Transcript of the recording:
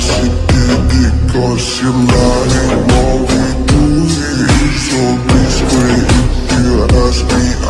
Karşıttı bir karşılarım All we do is so this way If you ask me